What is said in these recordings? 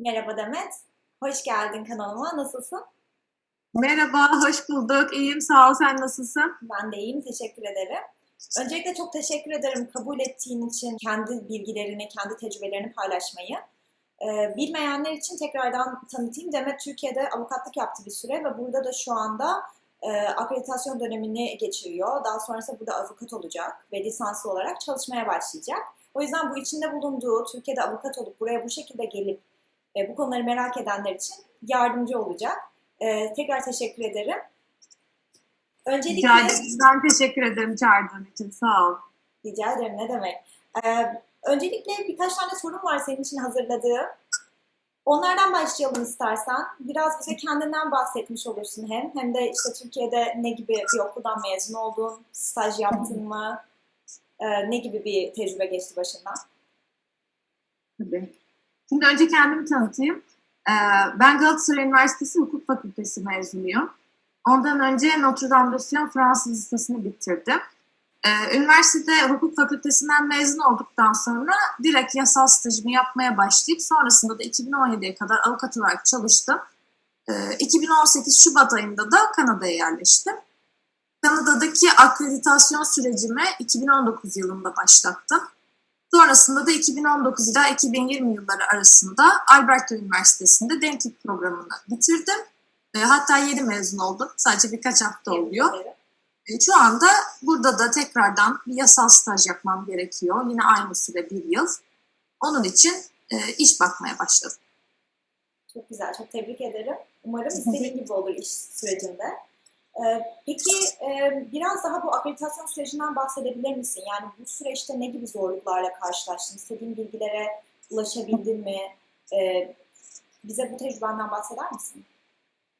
Merhaba Demet. Hoş geldin kanalıma. Nasılsın? Merhaba, hoş bulduk. İyiyim, sağ ol. Sen nasılsın? Ben de iyiyim. Teşekkür ederim. Öncelikle çok teşekkür ederim kabul ettiğin için kendi bilgilerini, kendi tecrübelerini paylaşmayı. Ee, bilmeyenler için tekrardan tanıtayım. Demet Türkiye'de avukatlık yaptı bir süre ve burada da şu anda e, akreditasyon dönemini geçiriyor. Daha sonrasında burada avukat olacak ve lisanslı olarak çalışmaya başlayacak. O yüzden bu içinde bulunduğu, Türkiye'de avukat olup buraya bu şekilde gelip e, bu konuları merak edenler için yardımcı olacak. E, tekrar teşekkür ederim. Öncelikle Rica ederim. Ben teşekkür ederim çağırdığın için. Sağ ol. rica ederim ne demek. E, öncelikle birkaç tane sorum var senin için hazırladığım. Onlardan başlayalım istersen. Biraz bize kendinden bahsetmiş olursun hem. Hem de işte Türkiye'de ne gibi bir okuldan mezun oldun, staj yaptın mı, e, ne gibi bir tecrübe geçti başından? Tabii. Şimdi önce kendimi tanıtayım. Ee, Ben Galatasaray Üniversitesi Hukuk Fakültesi mezunuyum. Ondan önce Notre Dame de Sion Fransız Lisesi'ni bitirdim. Ee, Üniversitede hukuk fakültesinden mezun olduktan sonra direkt yasal stajımı yapmaya başlayıp sonrasında da 2017'ye kadar avukat olarak çalıştım. Ee, 2018 Şubat ayında da Kanada'ya yerleştim. Kanada'daki akreditasyon sürecimi 2019 yılında başlattım. Sonrasında da 2019 ila 2020 yılları arasında Alberta Üniversitesi'nde denklik programını bitirdim. E, hatta yeni mezun oldum. Sadece birkaç hafta oluyor. E, şu anda burada da tekrardan bir yasal staj yapmam gerekiyor. Yine aynı süre bir yıl. Onun için e, iş bakmaya başladım. Çok güzel, çok tebrik ederim. Umarım istediğin gibi olur iş sürecinde. Ee, peki e, biraz daha bu akreditasyon sürecinden bahsedebilir misin? Yani bu süreçte ne gibi zorluklarla karşılaştın? İstediğin bilgilere ulaşabildin mi? Ee, bize bu tecrübenden bahseder misin?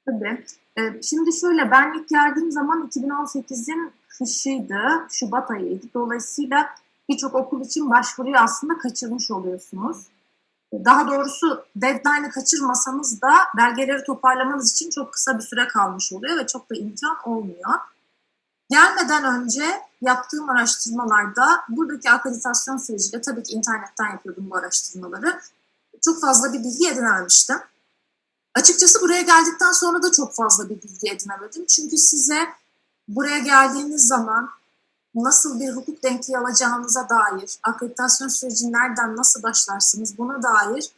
Tabii. E, şimdi şöyle ben ilk geldiğim zaman 2018'in kışıydı, Şubat ayıydı. Dolayısıyla birçok okul için başvuruyu aslında kaçırmış oluyorsunuz. Daha doğrusu deadline'ı kaçırmasanız da belgeleri toparlamanız için çok kısa bir süre kalmış oluyor ve çok da imkan olmuyor. Gelmeden önce yaptığım araştırmalarda buradaki akreditasyon süreciyle tabii ki internetten yapıyordum bu araştırmaları. Çok fazla bir bilgi edinememiştim. Açıkçası buraya geldikten sonra da çok fazla bir bilgi edinemedim. Çünkü size buraya geldiğiniz zaman nasıl bir hukuk denkliği alacağınıza dair, akreditasyon süreci nereden nasıl başlarsınız buna dair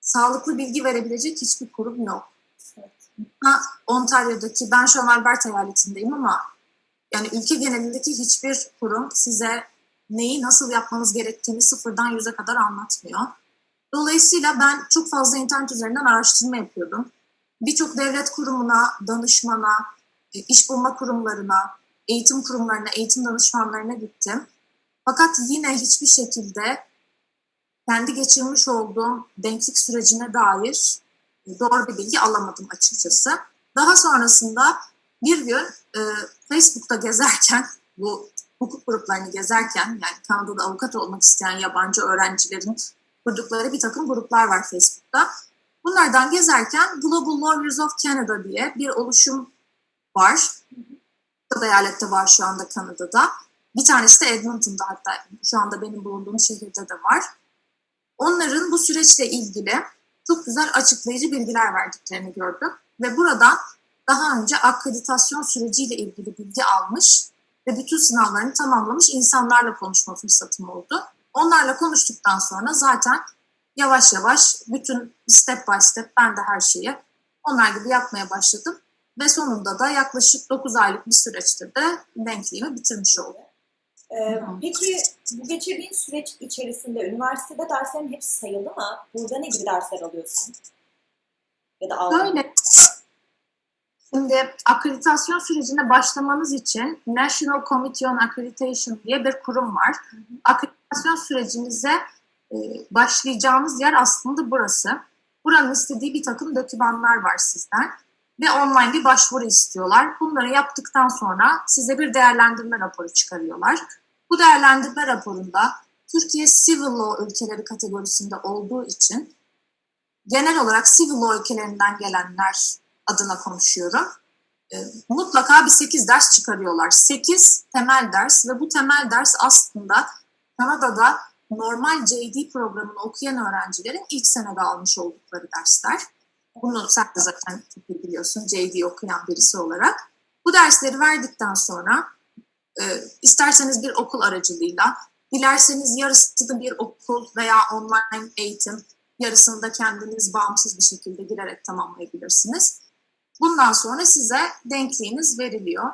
sağlıklı bilgi verebilecek hiçbir kurum yok. Evet. Ha, Ontario'daki, ben şu an Alberta eyaletindeyim ama yani ülke genelindeki hiçbir kurum size neyi nasıl yapmanız gerektiğini sıfırdan yüze kadar anlatmıyor. Dolayısıyla ben çok fazla internet üzerinden araştırma yapıyordum. Birçok devlet kurumuna, danışmana, e, iş bulma kurumlarına, eğitim kurumlarına, eğitim danışmanlarına gittim. Fakat yine hiçbir şekilde kendi geçirmiş olduğum denklik sürecine dair e, doğru bir bilgi alamadım açıkçası. Daha sonrasında bir gün e, Facebook'ta gezerken, bu hukuk gruplarını gezerken, yani Kanada'da avukat olmak isteyen yabancı öğrencilerin kurdukları bir takım gruplar var Facebook'ta. Bunlardan gezerken Global Lawyers of Canada diye bir oluşum var. Eyalette var şu anda Kanada'da. Bir tanesi de Edmonton'da hatta şu anda benim bulunduğum şehirde de var. Onların bu süreçle ilgili çok güzel açıklayıcı bilgiler verdiklerini gördüm. Ve buradan daha önce akreditasyon süreciyle ilgili bilgi almış ve bütün sınavlarını tamamlamış insanlarla konuşma fırsatım oldu. Onlarla konuştuktan sonra zaten yavaş yavaş bütün step by step ben de her şeyi onlar gibi yapmaya başladım. Ve sonunda da yaklaşık 9 aylık bir süreçtir de denkliğimi bitirmiş oldum. Ee, peki bu geçirdiğin süreç içerisinde üniversitede derslerin hepsi sayıldı mı? Burada ne gibi dersler alıyorsun? Ya da aldın? Böyle. Şimdi akreditasyon sürecine başlamanız için National Committee on Accreditation diye bir kurum var. Akreditasyon sürecinize e, başlayacağınız yer aslında burası. Buranın istediği bir takım dokümanlar var sizden ve online bir başvuru istiyorlar. Bunları yaptıktan sonra size bir değerlendirme raporu çıkarıyorlar. Bu değerlendirme raporunda Türkiye Civil Law ülkeleri kategorisinde olduğu için genel olarak Civil Law ülkelerinden gelenler adına konuşuyorum. E, mutlaka bir 8 ders çıkarıyorlar. 8 temel ders ve bu temel ders aslında Kanada'da normal JD programını okuyan öğrencilerin ilk senede almış oldukları dersler. Bunu sen de zaten çok iyi biliyorsun JD okuyan birisi olarak. Bu dersleri verdikten sonra e, isterseniz bir okul aracılığıyla, dilerseniz yarısını bir okul veya online eğitim, yarısını da kendiniz bağımsız bir şekilde girerek tamamlayabilirsiniz. Bundan sonra size denkliğiniz veriliyor.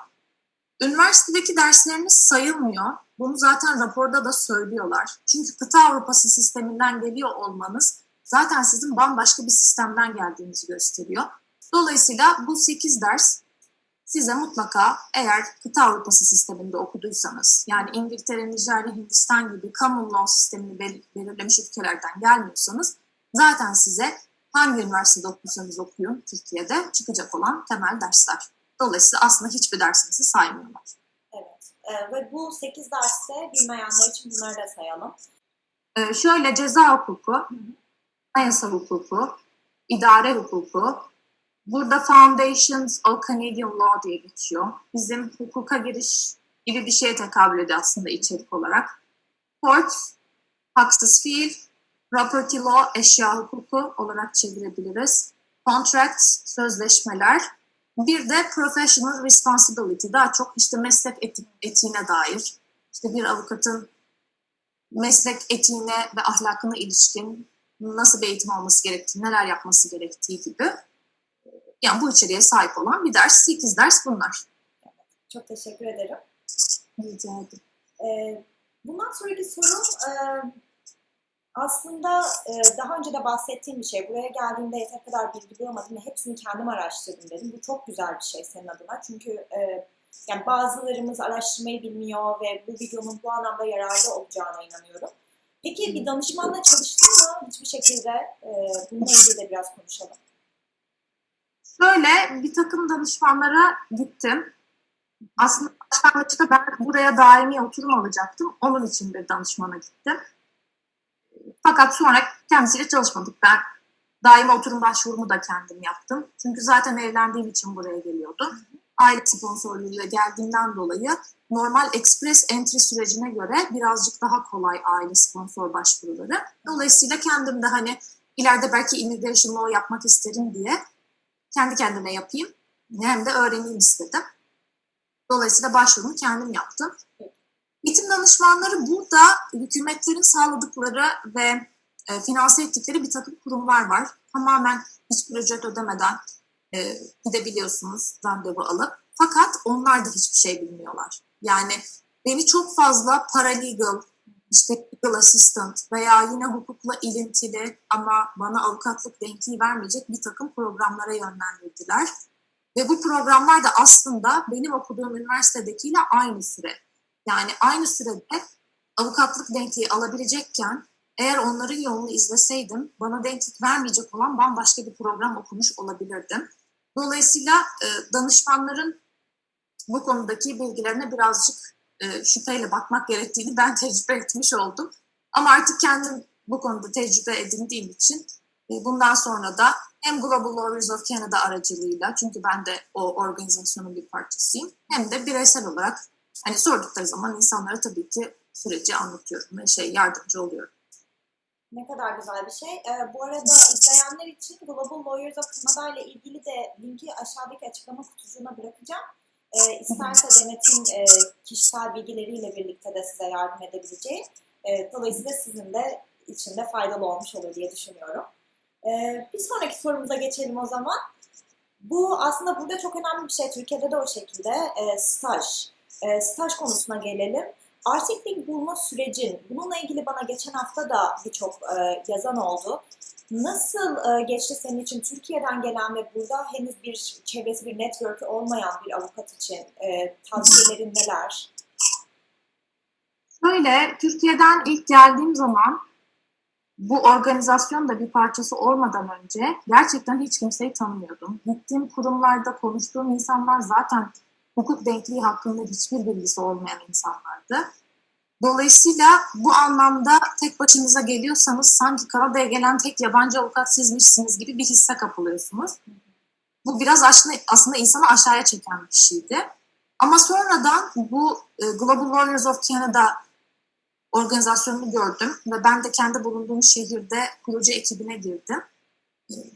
Üniversitedeki dersleriniz sayılmıyor. Bunu zaten raporda da söylüyorlar. Çünkü kıta Avrupası sisteminden geliyor olmanız zaten sizin bambaşka bir sistemden geldiğinizi gösteriyor. Dolayısıyla bu 8 ders size mutlaka eğer kıta Avrupası sisteminde okuduysanız yani İngiltere, Nijerya, Hindistan gibi common law sistemini bel- belirlemiş ülkelerden gelmiyorsanız zaten size hangi üniversitede okursanız okuyun Türkiye'de çıkacak olan temel dersler. Dolayısıyla aslında hiçbir dersinizi saymıyorlar. Evet. Ee, ve bu 8 derste bilmeyenler için bunları da sayalım. Ee, şöyle ceza hukuku, anayasa hukuku, idare hukuku, burada Foundations of Canadian Law diye geçiyor. Bizim hukuka giriş gibi bir şeye tekabül ediyor aslında içerik olarak. Courts, haksız fiil, property law, eşya hukuku olarak çevirebiliriz. Contracts, sözleşmeler. Bir de professional responsibility, daha çok işte meslek eti- etiğine dair. İşte bir avukatın meslek etiğine ve ahlakına ilişkin nasıl bir eğitim alması gerektiği, neler yapması gerektiği gibi. Yani bu içeriğe sahip olan bir ders, 8 ders bunlar. Çok teşekkür ederim. Rica ederim. Ee, bundan sonraki sorum e, aslında e, daha önce de bahsettiğim bir şey. Buraya geldiğimde yeter kadar bilgi bulamadım ve hepsini kendim araştırdım dedim. Bu çok güzel bir şey senin adına. Çünkü e, yani bazılarımız araştırmayı bilmiyor ve bu videonun bu anlamda yararlı olacağına inanıyorum. Peki bir danışmanla çalıştın mı? Hiçbir şekilde e, bununla ilgili de biraz konuşalım. Şöyle bir takım danışmanlara gittim. Aslında başlangıçta ben buraya daimi oturum alacaktım. Onun için bir danışmana gittim. Fakat sonra kendisiyle çalışmadık. Ben daimi oturum başvurumu da kendim yaptım. Çünkü zaten evlendiğim için buraya geliyordum. Aile sponsorluğuyla geldiğimden dolayı normal express entry sürecine göre birazcık daha kolay aile sponsor başvuruları. Dolayısıyla kendim de hani ileride belki immigration law yapmak isterim diye kendi kendime yapayım hem de öğreneyim istedim. Dolayısıyla başvurumu kendim yaptım. Eğitim danışmanları burada hükümetlerin sağladıkları ve e, finanse ettikleri bir takım kurumlar var. Tamamen hiçbir ücret ödemeden e, gidebiliyorsunuz randevu alıp. Fakat onlar da hiçbir şey bilmiyorlar. Yani beni çok fazla paralegal, işte legal assistant veya yine hukukla ilintili ama bana avukatlık denkliği vermeyecek bir takım programlara yönlendirdiler. Ve bu programlar da aslında benim okuduğum üniversitedekiyle aynı süre. Yani aynı sürede avukatlık denkliği alabilecekken eğer onların yolunu izleseydim bana denklik vermeyecek olan bambaşka bir program okumuş olabilirdim. Dolayısıyla e, danışmanların bu konudaki bilgilerine birazcık e, şüpheyle bakmak gerektiğini ben tecrübe etmiş oldum. Ama artık kendim bu konuda tecrübe edindiğim için e, bundan sonra da hem Global Lawyers of Canada aracılığıyla çünkü ben de o organizasyonun bir parçasıyım hem de bireysel olarak hani sordukları zaman insanlara tabii ki süreci anlatıyorum ve şey yardımcı oluyorum. Ne kadar güzel bir şey. Ee, bu arada izleyenler için Global Lawyers of Canada ile ilgili de linki aşağıdaki açıklama kutucuğuna bırakacağım. Ee, isterse Demet'in e, kişisel bilgileriyle birlikte de size yardım edebileceği. E, dolayısıyla sizin de içinde faydalı olmuş olur diye düşünüyorum. Ee, bir sonraki sorumuza geçelim o zaman. Bu aslında burada çok önemli bir şey. Türkiye'de de o şekilde e, staj. E, staj konusuna gelelim. Artikling bulma sürecin, bununla ilgili bana geçen hafta da birçok e, yazan oldu. Nasıl e, geçti senin için Türkiye'den gelen ve burada henüz bir çevresi, bir network olmayan bir avukat için e, tavsiyelerin neler? Şöyle, Türkiye'den ilk geldiğim zaman bu organizasyon da bir parçası olmadan önce gerçekten hiç kimseyi tanımıyordum. Gittiğim kurumlarda konuştuğum insanlar zaten hukuk denkliği hakkında hiçbir bilgisi olmayan insanlardı. Dolayısıyla bu anlamda tek başınıza geliyorsanız sanki Kanada'ya gelen tek yabancı avukat sizmişsiniz gibi bir hisse kapılıyorsunuz. Bu biraz aslında, aslında insanı aşağıya çeken bir şeydi. Ama sonradan bu e, Global Lawyers of Canada organizasyonunu gördüm ve ben de kendi bulunduğum şehirde proje ekibine girdim.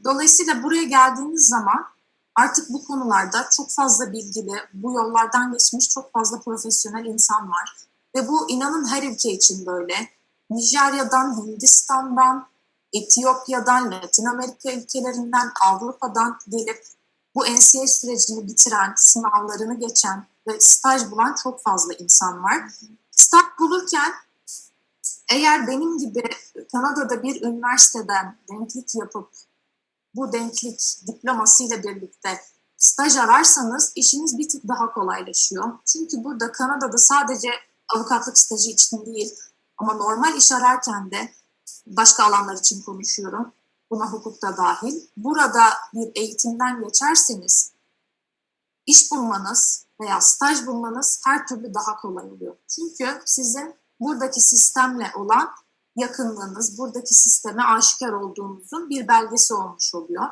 Dolayısıyla buraya geldiğiniz zaman artık bu konularda çok fazla bilgili, bu yollardan geçmiş çok fazla profesyonel insan var. Ve bu inanın her ülke için böyle. Nijerya'dan, Hindistan'dan, Etiyopya'dan, Latin Amerika ülkelerinden, Avrupa'dan gelip bu NCA sürecini bitiren, sınavlarını geçen ve staj bulan çok fazla insan var. Staj bulurken eğer benim gibi Kanada'da bir üniversiteden denklik yapıp bu denklik diplomasıyla birlikte staj ararsanız işiniz bir tık daha kolaylaşıyor. Çünkü burada Kanada'da sadece avukatlık stajı için değil ama normal iş ararken de başka alanlar için konuşuyorum. Buna hukuk da dahil. Burada bir eğitimden geçerseniz iş bulmanız veya staj bulmanız her türlü daha kolay oluyor. Çünkü sizin buradaki sistemle olan yakınlığınız, buradaki sisteme aşikar olduğunuzun bir belgesi olmuş oluyor.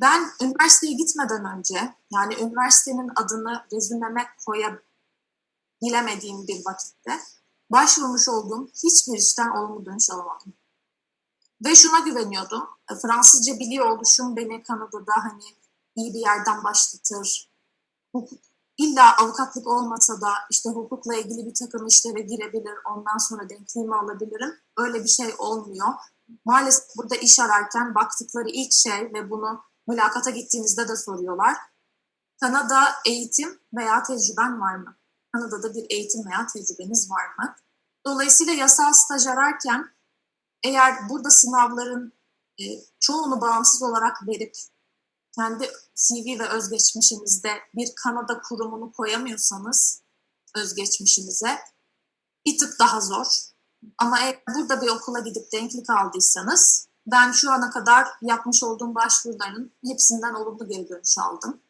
Ben üniversiteye gitmeden önce, yani üniversitenin adını rezümeme koyabilemediğim bir vakitte başvurmuş olduğum hiçbir işten olumlu dönüş alamadım. Ve şuna güveniyordum. Fransızca biliyor oluşum beni Kanada'da hani iyi bir yerden başlatır. Hukuk, illa avukatlık olmasa da işte hukukla ilgili bir takım işlere girebilir. Ondan sonra denkliğimi alabilirim. Öyle bir şey olmuyor. Maalesef burada iş ararken baktıkları ilk şey ve bunu mülakata gittiğinizde de soruyorlar. Kanada eğitim veya tecrüben var mı? Kanada'da bir eğitim veya tecrübeniz var mı? Dolayısıyla yasal staj ararken eğer burada sınavların e, çoğunu bağımsız olarak verip kendi CV ve özgeçmişinizde bir Kanada kurumunu koyamıyorsanız özgeçmişinize bir tık daha zor. Ama eğer burada bir okula gidip denklik aldıysanız ben şu ana kadar yapmış olduğum başvuruların hepsinden olumlu geri dönüş aldım.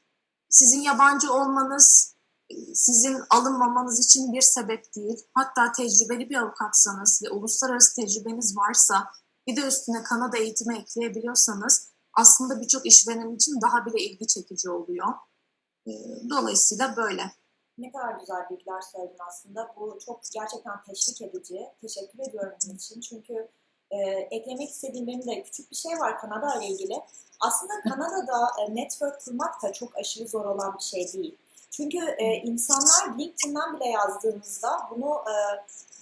Sizin yabancı olmanız sizin alınmamanız için bir sebep değil. Hatta tecrübeli bir avukatsanız ve uluslararası tecrübeniz varsa bir de üstüne Kanada eğitimi ekleyebiliyorsanız aslında birçok işveren için daha bile ilgi çekici oluyor. Dolayısıyla böyle. Ne kadar güzel bilgiler söyledin aslında. Bu çok gerçekten teşvik edici. Teşekkür ediyorum bunun için. Çünkü e, eklemek istediğim benim de küçük bir şey var Kanada ile ilgili. Aslında Kanada'da e, network kurmak da çok aşırı zor olan bir şey değil. Çünkü e, insanlar LinkedIn'den bile yazdığınızda bunu e,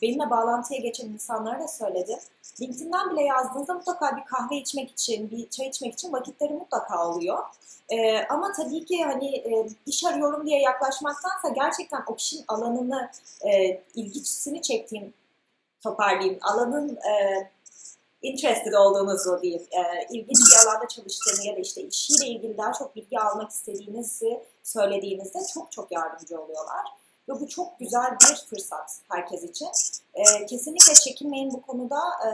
benimle bağlantıya geçen insanlara da söyledim. LinkedIn'den bile yazdığınızda mutlaka bir kahve içmek için, bir çay içmek için vakitleri mutlaka oluyor. Ee, ama tabii ki hani e, iş arıyorum diye yaklaşmaktansa gerçekten o kişinin alanını, e, ilgisini çektiğim, toparlayayım, alanın e, interested olduğunuzu diyeyim, e, ilginç bir alanda çalıştığını ya da işte işiyle ilgili daha çok bilgi almak istediğinizi söylediğinizde çok çok yardımcı oluyorlar. Ve bu çok güzel bir fırsat herkes için. E, kesinlikle çekinmeyin bu konuda. E,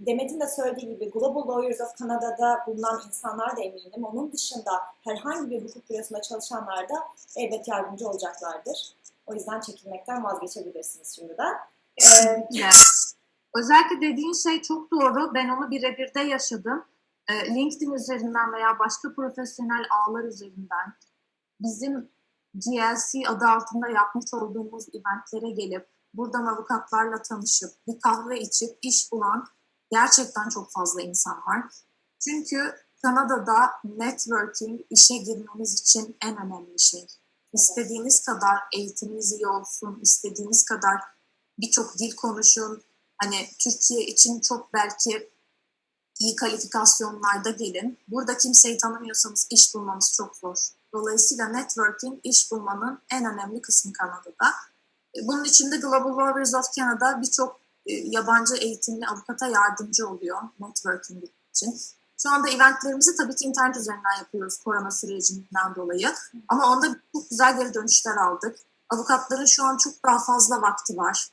Demet'in de söylediği gibi Global Lawyers of Canada'da bulunan insanlar da eminim. Onun dışında herhangi bir hukuk bürosunda çalışanlar da elbet yardımcı olacaklardır. O yüzden çekinmekten vazgeçebilirsiniz şimdiden. Ee, Özellikle dediğin şey çok doğru. Ben onu birebir de yaşadım. Ee, LinkedIn üzerinden veya başka profesyonel ağlar üzerinden bizim GLC adı altında yapmış olduğumuz eventlere gelip buradan avukatlarla tanışıp bir kahve içip iş bulan gerçekten çok fazla insan var. Çünkü Kanada'da networking işe girmeniz için en önemli şey. İstediğiniz kadar eğitiminiz iyi olsun, istediğiniz kadar birçok dil konuşun. Hani Türkiye için çok belki iyi kalifikasyonlarda gelin. Burada kimseyi tanımıyorsanız iş bulmanız çok zor. Dolayısıyla networking iş bulmanın en önemli kısmı Kanada'da. Bunun içinde Global Lawyers of Canada birçok yabancı eğitimli avukata yardımcı oluyor networking için. Şu anda eventlerimizi tabii ki internet üzerinden yapıyoruz korona sürecinden dolayı. Ama onda çok güzel geri dönüşler aldık. Avukatların şu an çok daha fazla vakti var.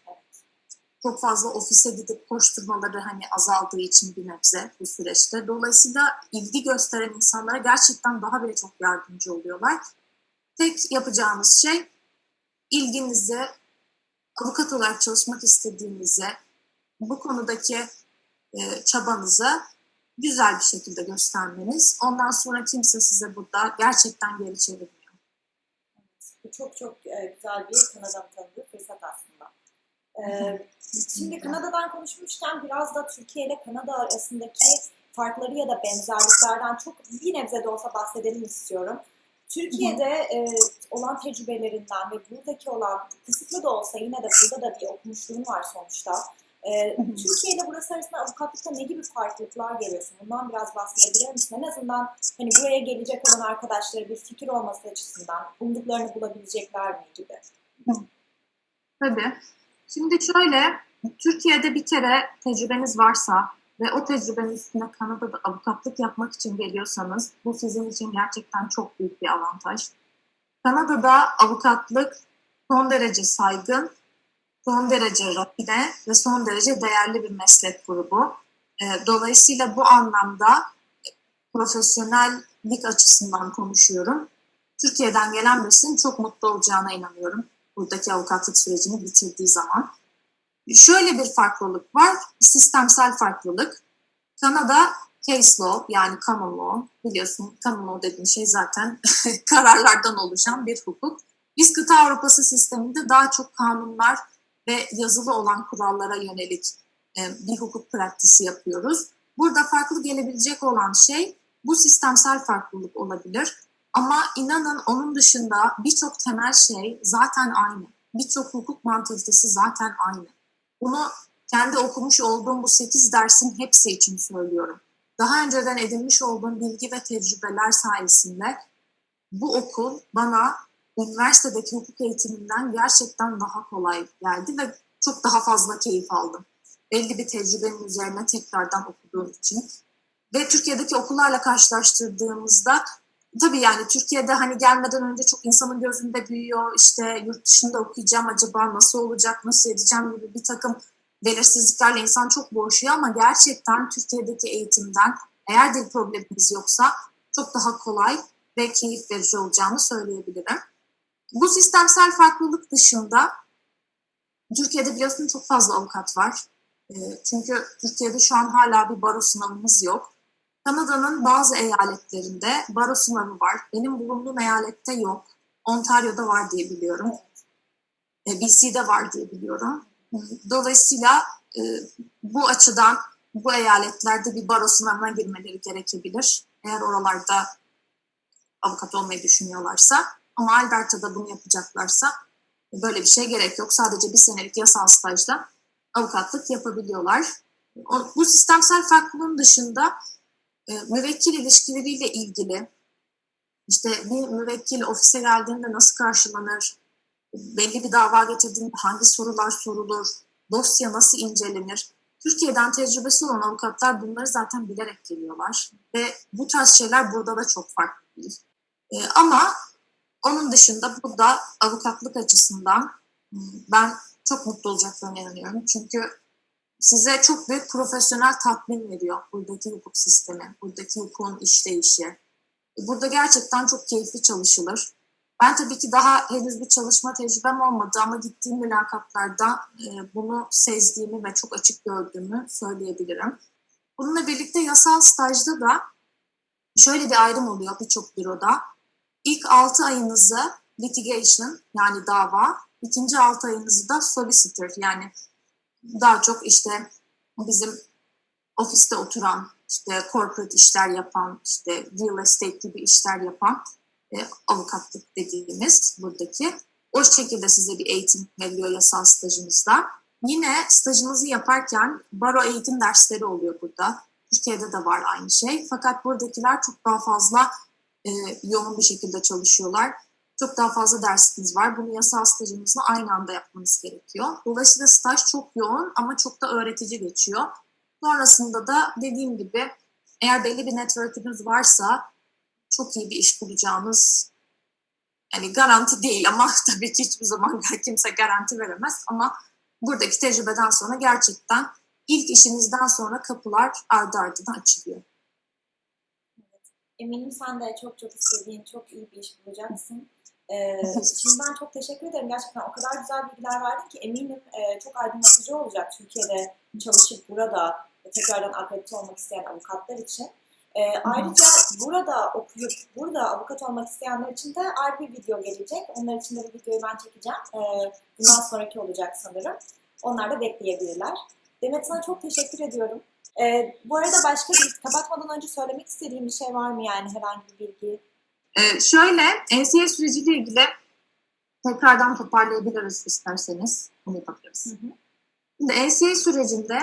Çok fazla ofise gidip koşturmaları hani azaldığı için bir nebze bu süreçte. Dolayısıyla ilgi gösteren insanlara gerçekten daha bile çok yardımcı oluyorlar. Tek yapacağımız şey ilginizi, avukat olarak çalışmak istediğinizi, bu konudaki e, çabanızı güzel bir şekilde göstermeniz. Ondan sonra kimse size burada gerçekten geri çevirmiyor. Bu çok çok e, güzel bir Kanada'nın tanıdığı fırsat aslında. Ee, Şimdi Kanada'dan konuşmuşken biraz da Türkiye ile Kanada arasındaki farkları ya da benzerliklerden çok bir nebze de olsa bahsedelim istiyorum. Türkiye'de e, olan tecrübelerinden ve buradaki olan kısıtlı da olsa yine de burada da bir okumuşluğun var sonuçta. E. Türkiye ile burası arasında avukatlıkta ne gibi farklılıklar görüyorsun? Bundan biraz bahsedebilir misin? En azından hani buraya gelecek olan arkadaşlara bir fikir olması açısından umduklarını bulabilecekler mi gibi. Tabii. Şimdi şöyle, Türkiye'de bir kere tecrübeniz varsa ve o tecrübenin üstüne Kanada'da avukatlık yapmak için geliyorsanız bu sizin için gerçekten çok büyük bir avantaj. Kanada'da avukatlık son derece saygın, son derece rafine ve son derece değerli bir meslek grubu. Ee, Dolayısıyla bu anlamda profesyonellik açısından konuşuyorum. Türkiye'den gelen birisinin çok mutlu olacağına inanıyorum buradaki avukatlık sürecini bitirdiği zaman. Şöyle bir farklılık var, sistemsel farklılık. Kanada case law yani common law, biliyorsun common law dediğin şey zaten kararlardan oluşan bir hukuk. Biz kıta Avrupası sisteminde daha çok kanunlar ve yazılı olan kurallara yönelik e, bir hukuk praktisi yapıyoruz. Burada farklı gelebilecek olan şey bu sistemsel farklılık olabilir. Ama inanın onun dışında birçok temel şey zaten aynı. Birçok hukuk mantalitesi zaten aynı. Bunu kendi okumuş olduğum bu 8 dersin hepsi için söylüyorum. Daha önceden edinmiş olduğum bilgi ve tecrübeler sayesinde bu okul bana üniversitedeki hukuk eğitiminden gerçekten daha kolay geldi ve çok daha fazla keyif aldım. Belli bir tecrübenin üzerine tekrardan okuduğum için. Ve Türkiye'deki okullarla karşılaştırdığımızda Tabii yani Türkiye'de hani gelmeden önce çok insanın gözünde büyüyor. İşte yurt dışında okuyacağım acaba nasıl olacak, nasıl edeceğim gibi bir takım belirsizliklerle insan çok boğuşuyor ama gerçekten Türkiye'deki eğitimden eğer dil problemimiz yoksa çok daha kolay ve keyif verici olacağını söyleyebilirim. Bu sistemsel farklılık dışında Türkiye'de biliyorsun çok fazla avukat var. Ee, Çünkü Türkiye'de şu an hala bir baro sınavımız yok. Kanada'nın bazı eyaletlerinde baro sınavı var. Benim bulunduğum eyalette yok. Ontario'da var diye biliyorum. E, BC'de var diye biliyorum. Dolayısıyla e, bu açıdan bu eyaletlerde bir baro sınavına girmeleri gerekebilir. Eğer oralarda avukat olmayı düşünüyorlarsa. Ama Alberta'da bunu yapacaklarsa böyle bir şey gerek yok. Sadece bir senelik yasal stajda avukatlık yapabiliyorlar. Bu sistemsel farklılığın dışında e, müvekkil ilişkileriyle ilgili işte bir müvekkil ofise geldiğinde nasıl karşılanır, belli bir dava getirdiğinde hangi sorular sorulur, dosya nasıl incelenir. Türkiye'den tecrübesi olan avukatlar bunları zaten bilerek geliyorlar ve bu tarz şeyler burada da çok farklı değil. E, ama onun dışında burada avukatlık açısından ben çok mutlu olacaklarına inanıyorum. Çünkü size çok büyük profesyonel tatmin veriyor buradaki hukuk sistemi, buradaki hukukun işleyişi. Burada gerçekten çok keyifli çalışılır. Ben tabii ki daha henüz bir çalışma tecrübem olmadı ama gittiğim mülakatlarda e, bunu sezdiğimi ve çok açık gördüğümü söyleyebilirim. Bununla birlikte yasal stajda da şöyle bir ayrım oluyor birçok büroda. İlk 6 ayınızı litigation yani dava, ikinci 6 ayınızı da solicitor yani daha çok işte bizim ofiste oturan, işte corporate işler yapan, işte real estate gibi işler yapan e, avukatlık dediğimiz buradaki. O şekilde size bir eğitim veriliyor yasal stajınızda. Yine stajınızı yaparken baro eğitim dersleri oluyor burada. Türkiye'de de var aynı şey. Fakat buradakiler çok daha fazla e, yoğun bir şekilde çalışıyorlar çok daha fazla dersiniz var. Bunu yasal stajınızla aynı anda yapmanız gerekiyor. Dolayısıyla staj çok yoğun ama çok da öğretici geçiyor. Sonrasında da dediğim gibi eğer belli bir network'ünüz varsa çok iyi bir iş bulacağınız yani garanti değil ama tabii ki hiçbir zaman kimse garanti veremez ama buradaki tecrübeden sonra gerçekten ilk işinizden sonra kapılar ardı ardına açılıyor. Eminim sen de çok çok istediğin çok iyi bir iş bulacaksın. Ee, şimdiden çok teşekkür ederim. Gerçekten o kadar güzel bilgiler verdin ki eminim e, çok aydınlatıcı olacak Türkiye'de çalışıp burada tekrardan akredite olmak isteyen avukatlar için. E, ayrıca burada okuyup burada avukat olmak isteyenler için de ayrı bir video gelecek. Onlar için de bu videoyu ben çekeceğim. E, bundan sonraki olacak sanırım. Onlar da bekleyebilirler. Demet sana çok teşekkür ediyorum. Ee, bu arada başka bir kapatmadan önce söylemek istediğim bir şey var mı yani herhangi bir bilgi? Ee, şöyle, NCA süreciyle ilgili tekrardan toparlayabiliriz isterseniz. Bunu yapabiliriz. Hı hı. Şimdi NCA sürecinde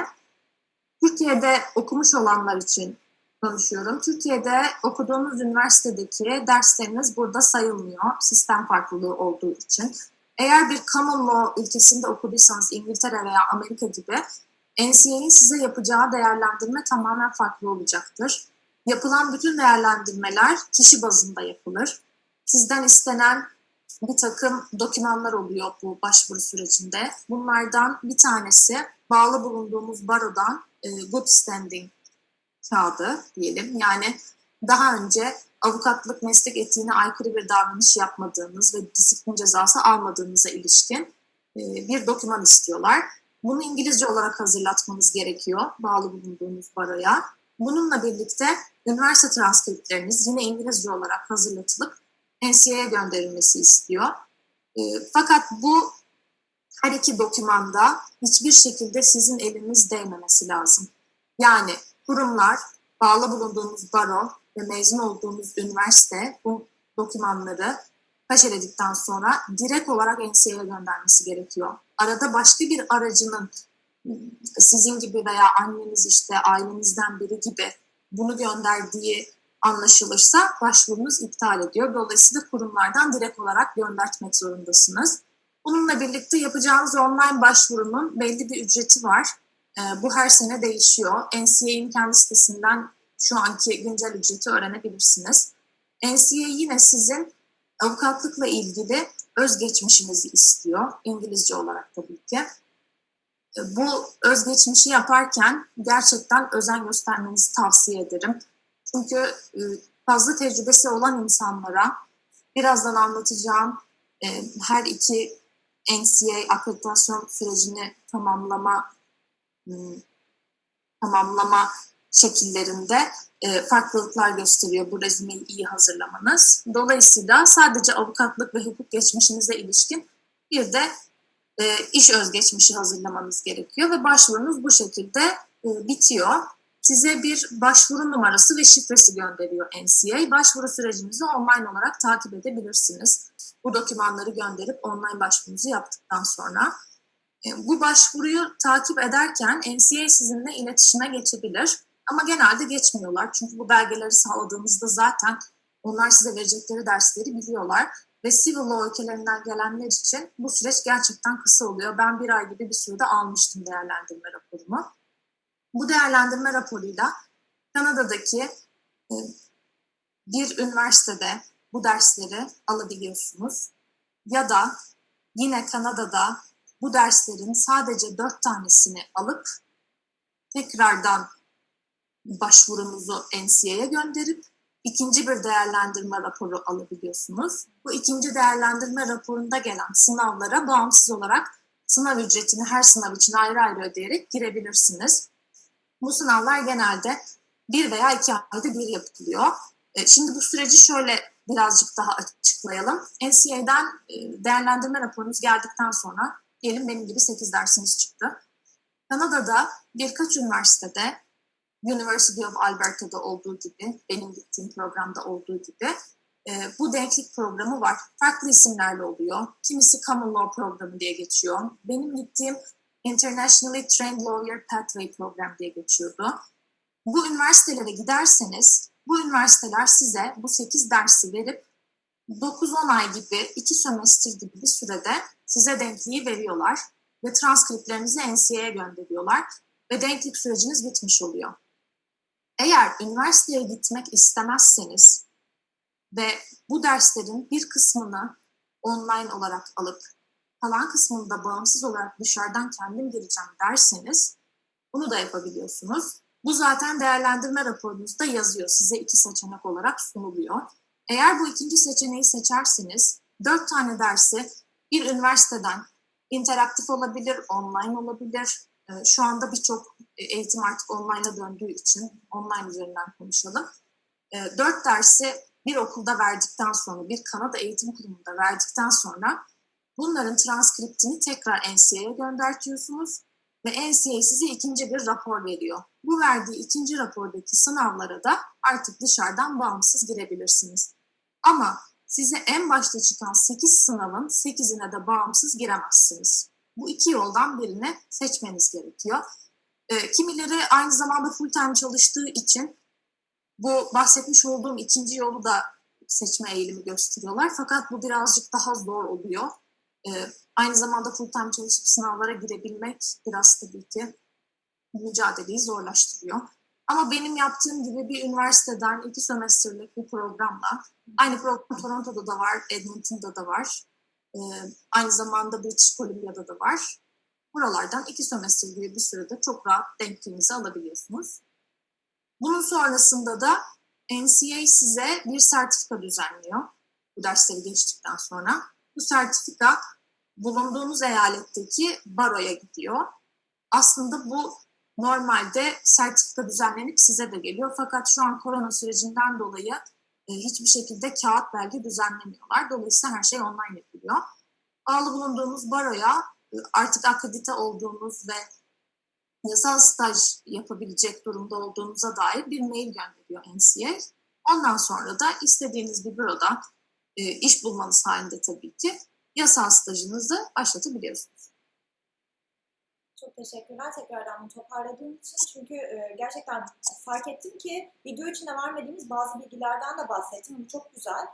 Türkiye'de okumuş olanlar için konuşuyorum. Türkiye'de okuduğunuz üniversitedeki dersleriniz burada sayılmıyor. Sistem farklılığı olduğu için. Eğer bir common law ülkesinde okuduysanız İngiltere veya Amerika gibi NCA'nin size yapacağı değerlendirme tamamen farklı olacaktır. Yapılan bütün değerlendirmeler kişi bazında yapılır. Sizden istenen bir takım dokümanlar oluyor bu başvuru sürecinde. Bunlardan bir tanesi bağlı bulunduğumuz barodan e, good standing kağıdı diyelim. Yani daha önce avukatlık meslek etiğine aykırı bir davranış yapmadığınız ve disiplin cezası almadığınıza ilişkin e, bir doküman istiyorlar. Bunu İngilizce olarak hazırlatmanız gerekiyor bağlı bulunduğunuz baroya. Bununla birlikte üniversite transkriptleriniz yine İngilizce olarak hazırlatılıp NCA'ya gönderilmesi istiyor. E, fakat bu her iki dokümanda hiçbir şekilde sizin eliniz değmemesi lazım. Yani kurumlar, bağlı bulunduğunuz baro ve mezun olduğunuz üniversite bu dokümanları kaşeledikten sonra direkt olarak NCA'ya göndermesi gerekiyor. Arada başka bir aracının sizin gibi veya anneniz işte ailenizden biri gibi bunu gönderdiği anlaşılırsa başvurunuz iptal ediyor. Dolayısıyla kurumlardan direkt olarak göndertmek zorundasınız. Bununla birlikte yapacağınız online başvurunun belli bir ücreti var. Ee, bu her sene değişiyor. NCA'nin kendi sitesinden şu anki güncel ücreti öğrenebilirsiniz. NCA yine sizin avukatlıkla ilgili özgeçmişinizi istiyor. İngilizce olarak tabii ki. Bu özgeçmişi yaparken gerçekten özen göstermenizi tavsiye ederim. Çünkü e, fazla tecrübesi olan insanlara birazdan anlatacağım e, her iki NCA akreditasyon sürecini tamamlama hmm, tamamlama şekillerinde e, farklılıklar gösteriyor bu resumeyi iyi hazırlamanız. Dolayısıyla sadece avukatlık ve hukuk geçmişinize ilişkin bir de e, iş özgeçmişi hazırlamanız gerekiyor ve başvurunuz bu şekilde e, bitiyor. Size bir başvuru numarası ve şifresi gönderiyor NCA. Başvuru sürecinizi online olarak takip edebilirsiniz. Bu dokümanları gönderip online başvurunuzu yaptıktan sonra. E, Bu başvuruyu takip ederken NCA sizinle iletişime geçebilir. Ama genelde geçmiyorlar. Çünkü bu belgeleri sağladığınızda zaten onlar size verecekleri dersleri biliyorlar. Ve civil law ülkelerinden gelenler için bu süreç gerçekten kısa oluyor. Ben bir ay gibi bir sürede almıştım değerlendirme raporumu. Bu değerlendirme raporuyla Kanada'daki e, bir üniversitede bu dersleri alabiliyorsunuz. Ya da yine Kanada'da bu derslerin sadece dört tanesini alıp tekrardan başvurunuzu NCA'ya gönderip ikinci bir değerlendirme raporu alabiliyorsunuz. Bu ikinci değerlendirme raporunda gelen sınavlara bağımsız olarak sınav ücretini her sınav için ayrı ayrı ödeyerek girebilirsiniz. Bu sınavlar genelde bir veya iki ayda bir yapılıyor. E, Şimdi bu süreci şöyle birazcık daha açıklayalım. NCA'den e, değerlendirme raporunuz geldikten sonra diyelim benim gibi 8 dersiniz çıktı. Kanada'da birkaç üniversitede University of Alberta'da olduğu gibi, benim gittiğim programda olduğu gibi e, bu denklik programı var. Farklı isimlerle oluyor. Kimisi Common Law programı diye geçiyor. Benim gittiğim Internationally Trained Lawyer Pathway program diye geçiyordu. Bu üniversitelere giderseniz, bu üniversiteler size bu 8 dersi verip 9-10 ay gibi, 2 sömestr gibi bir sürede size denkliği veriyorlar ve transkriplerinizi NCA'ya gönderiyorlar ve denklik süreciniz bitmiş oluyor. Eğer üniversiteye gitmek istemezseniz ve bu derslerin bir kısmını online olarak alıp kalan kısmını da bağımsız olarak dışarıdan kendim gireceğim derseniz bunu da yapabiliyorsunuz. Bu zaten değerlendirme raporunuzda yazıyor. Size iki seçenek olarak sunuluyor. Eğer bu ikinci seçeneği seçerseniz dört tane dersi bir üniversiteden interaktif olabilir, online olabilir. Ee, Şu anda birçok eğitim artık online'a döndüğü için online üzerinden konuşalım. Ee, Dört dersi bir okulda verdikten sonra, bir Kanada Eğitim Kurumu'nda verdikten sonra Bunların transkriptini tekrar NCA'ye göndertiyorsunuz ve NCA size ikinci bir rapor veriyor. Bu verdiği ikinci rapordaki sınavlara da artık dışarıdan bağımsız girebilirsiniz. Ama size en başta çıkan 8 sınavın 8'ine de bağımsız giremezsiniz. Bu iki yoldan birini seçmeniz gerekiyor. E, kimileri aynı zamanda full time çalıştığı için bu bahsetmiş olduğum ikinci yolu da seçme eğilimi gösteriyorlar. Fakat bu birazcık daha zor oluyor. E, aynı zamanda full time çalışıp sınavlara girebilmek biraz tabii ki mücadeleyi zorlaştırıyor. Ama benim yaptığım gibi bir üniversiteden iki sömestrlik bir programla, aynı program Toronto'da da var, Edmonton'da da var, e, aynı zamanda British Columbia'da da var. Buralardan iki sömestr gibi bir sürede çok rahat denkliğinizi alabiliyorsunuz. Bunun sonrasında da NCA size bir sertifika düzenliyor bu dersleri geçtikten sonra. Bu sertifika bulunduğunuz eyaletteki baroya gidiyor. Aslında bu normalde sertifika düzenlenip size de geliyor. Fakat şu an korona sürecinden dolayı hiçbir şekilde kağıt belge düzenlemiyorlar. Dolayısıyla her şey online yapılıyor. Bağlı bulunduğunuz baroya e, artık akredite olduğunuz ve yasal staj yapabilecek durumda olduğunuza dair bir mail gönderiyor NCA. Ondan sonra da istediğiniz bir büroda e, iş bulmanız halinde tabii ki yasal stajınızı başlatabiliyorsunuz. Çok teşekkürler tekrardan toparladığın için. Çünkü e, gerçekten fark ettim ki video içinde vermediğimiz bazı bilgilerden de bahsettim. Bu çok güzel.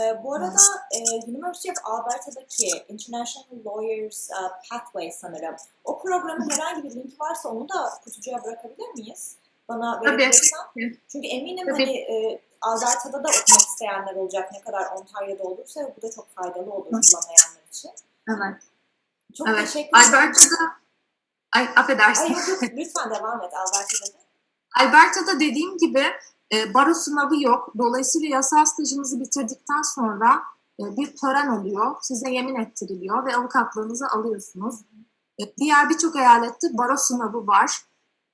E, bu arada e, University of Alberta'daki International Lawyers e, Pathway sanırım. O programın herhangi bir linki varsa onu da kutucuğa bırakabilir miyiz? Bana verebilirsen. Çünkü eminim Tabii. hani e, Alberta'da da okumak isteyenler olacak ne kadar Ontario'da olursa bu da çok faydalı olur bulamayanlar için. Evet. Çok Evet. teşekkür ederim. Alberta'da Ay affedersin. Ay lütfen devam et Alberta'da da. Alberta'da dediğim gibi e, baro sınavı yok. Dolayısıyla yasal stajınızı bitirdikten sonra e, bir tören oluyor. Size yemin ettiriliyor ve avukatlığınızı alıyorsunuz. E, diğer birçok eyalette baro sınavı var.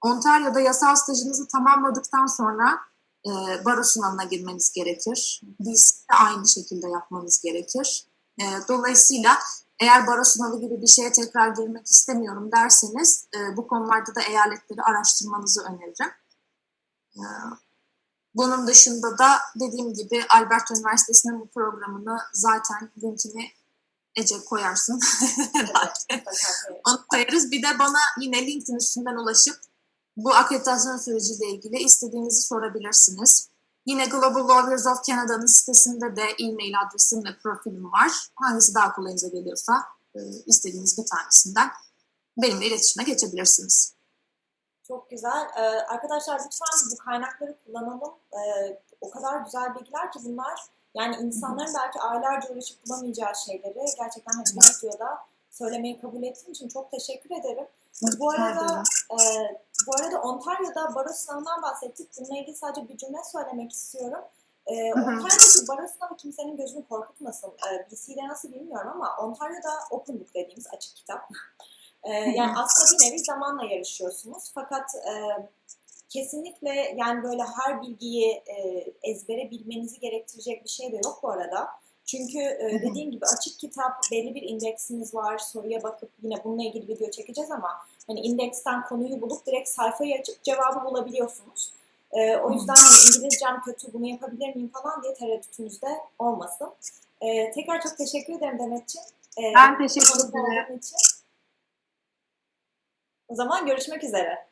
Ontario'da yasal stajınızı tamamladıktan sonra e, baro sınavına girmeniz gerekir. BC'de aynı şekilde yapmanız gerekir. E, dolayısıyla eğer baro sınavı gibi bir şeye tekrar girmek istemiyorum derseniz e, bu konularda da eyaletleri araştırmanızı öneririm. E, bunun dışında da dediğim gibi Alberta Üniversitesi'nin bu programını zaten linkini Ece koyarsın. Onu koyarız. Bir de bana yine LinkedIn üstünden ulaşıp bu akreditasyon süreciyle ilgili istediğinizi sorabilirsiniz. Yine Global Lawyers of Canada'nın sitesinde de e-mail adresim ve profilim var. Hangisi daha kolayınıza geliyorsa e, istediğiniz bir tanesinden benimle iletişime geçebilirsiniz. Çok güzel. Ee, arkadaşlar lütfen bu kaynakları kullanalım. Ee, o kadar güzel bilgiler ki bunlar. Yani insanların belki aylarca uğraşıp bulamayacağı şeyleri gerçekten hani videoda söylemeyi kabul ettiğin için çok teşekkür ederim. Bu arada e, bu arada Ontario'da baro sınavından bahsettik. Bununla ilgili sadece bir cümle söylemek istiyorum. E. Ontario'daki baro sınavı kimsenin gözünü korkutmasın. E, BC'de nasıl bilmiyorum ama Ontario'da open book dediğimiz açık kitap. E, yani aslında bir nevi zamanla yarışıyorsunuz. Fakat e, kesinlikle yani böyle her bilgiyi e, ezbere bilmenizi gerektirecek bir şey de yok bu arada. Çünkü e, dediğim gibi açık kitap, belli bir indeksiniz var. Soruya bakıp yine bununla ilgili video çekeceğiz ama hani indeksten konuyu bulup direkt sayfayı açıp cevabı bulabiliyorsunuz. E, o yüzden hani İngilizcem kötü bunu yapabilir miyim falan diye tereddütünüz de olmasın. E, tekrar çok teşekkür ederim Demetciğim. E, Ben teşekkür ederim. için. O zaman görüşmek üzere.